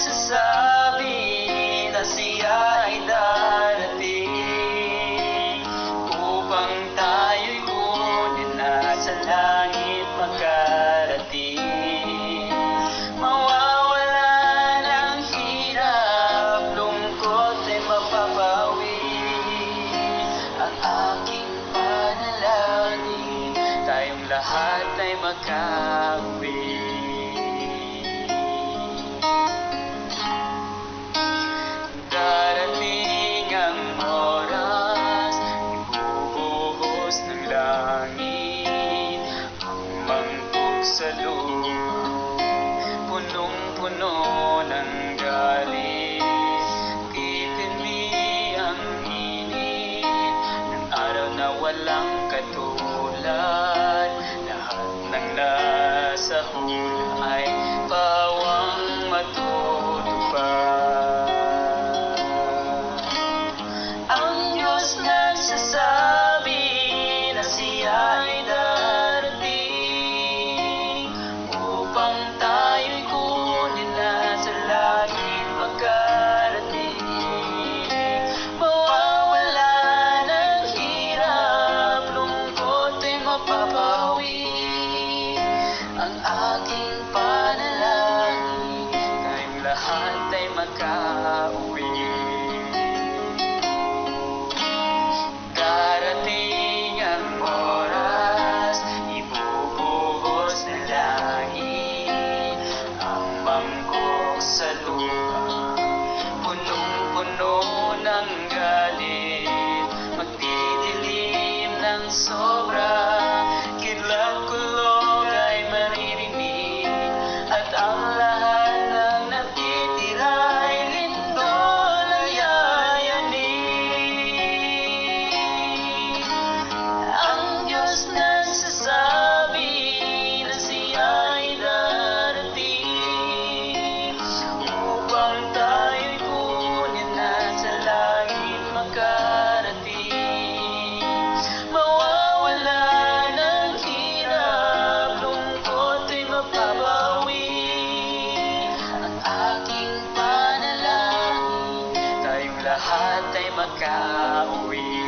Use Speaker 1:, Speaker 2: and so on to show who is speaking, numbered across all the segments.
Speaker 1: nagsasabi na siya ay darating. Upang tayo'y kunin na sa langit makarating. Mawawala ng hirap lungkot ay mapapawi. Ang aking panalangin tayong lahat ay makauwi walang katulad Cauê.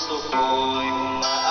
Speaker 2: gusto ko yung maaasahan